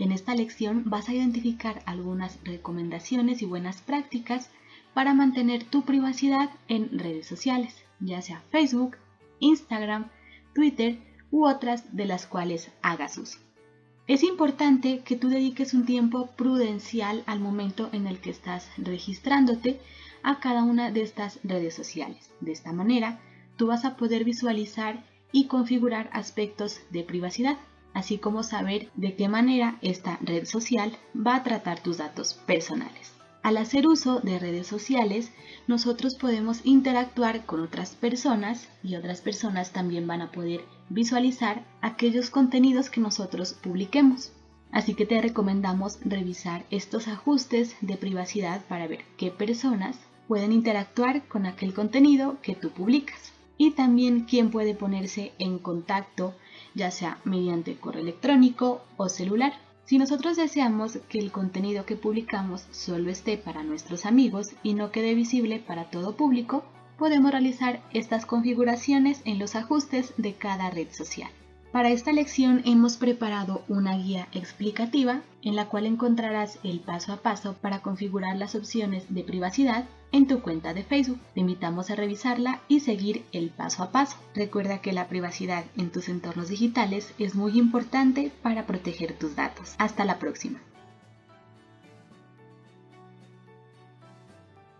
En esta lección vas a identificar algunas recomendaciones y buenas prácticas para mantener tu privacidad en redes sociales, ya sea Facebook, Instagram, Twitter u otras de las cuales hagas uso. Es importante que tú dediques un tiempo prudencial al momento en el que estás registrándote a cada una de estas redes sociales. De esta manera, tú vas a poder visualizar y configurar aspectos de privacidad, así como saber de qué manera esta red social va a tratar tus datos personales. Al hacer uso de redes sociales, nosotros podemos interactuar con otras personas y otras personas también van a poder visualizar aquellos contenidos que nosotros publiquemos. Así que te recomendamos revisar estos ajustes de privacidad para ver qué personas pueden interactuar con aquel contenido que tú publicas y también quién puede ponerse en contacto ya sea mediante correo electrónico o celular. Si nosotros deseamos que el contenido que publicamos solo esté para nuestros amigos y no quede visible para todo público, podemos realizar estas configuraciones en los ajustes de cada red social. Para esta lección hemos preparado una guía explicativa en la cual encontrarás el paso a paso para configurar las opciones de privacidad en tu cuenta de Facebook. Te invitamos a revisarla y seguir el paso a paso. Recuerda que la privacidad en tus entornos digitales es muy importante para proteger tus datos. Hasta la próxima.